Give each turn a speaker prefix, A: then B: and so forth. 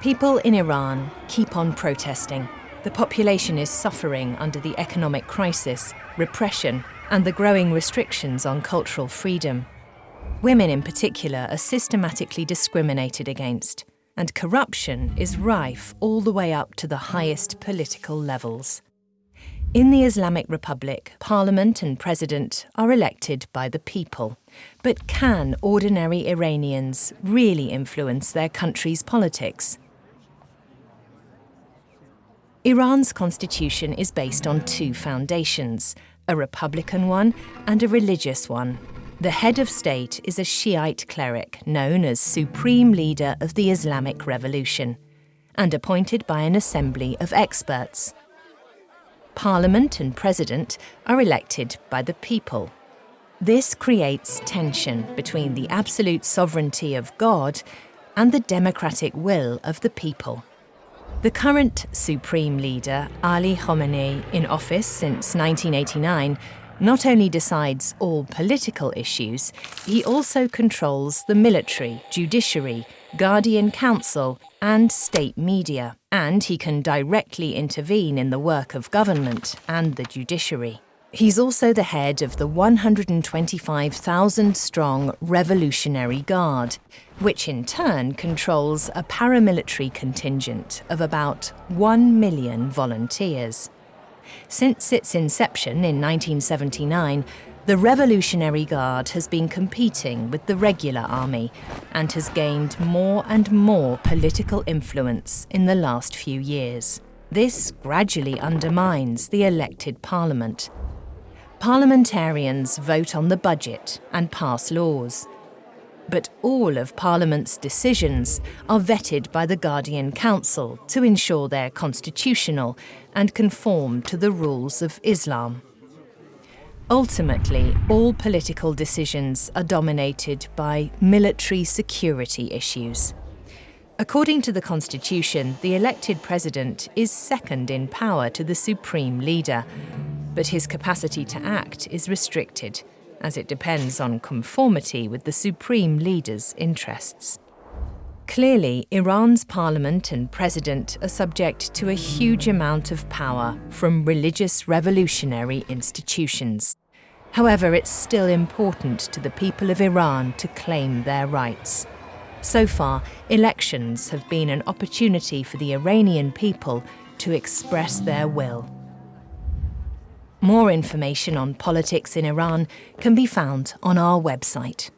A: People in Iran keep on protesting. The population is suffering under the economic crisis, repression, and the growing restrictions on cultural freedom. Women in particular are systematically discriminated against, and corruption is rife all the way up to the highest political levels. In the Islamic Republic, Parliament and President are elected by the people. But can ordinary Iranians really influence their country's politics? Iran's constitution is based on two foundations, a republican one and a religious one. The head of state is a Shiite cleric known as Supreme Leader of the Islamic Revolution and appointed by an assembly of experts. Parliament and President are elected by the people. This creates tension between the absolute sovereignty of God and the democratic will of the people. The current Supreme Leader, Ali Khamenei, in office since 1989, not only decides all political issues, he also controls the military, judiciary, Guardian Council, and state media, and he can directly intervene in the work of government and the judiciary. He's also the head of the 125,000 strong Revolutionary Guard, which in turn controls a paramilitary contingent of about 1 million volunteers. Since its inception in 1979, the Revolutionary Guard has been competing with the regular army and has gained more and more political influence in the last few years. This gradually undermines the elected parliament. Parliamentarians vote on the budget and pass laws. But all of Parliament's decisions are vetted by the Guardian Council to ensure they're constitutional and conform to the rules of Islam. Ultimately, all political decisions are dominated by military security issues. According to the Constitution, the elected president is second in power to the supreme leader, but his capacity to act is restricted, as it depends on conformity with the supreme leader's interests. Clearly, Iran's parliament and president are subject to a huge amount of power from religious revolutionary institutions. However, it's still important to the people of Iran to claim their rights. So far, elections have been an opportunity for the Iranian people to express their will. More information on politics in Iran can be found on our website.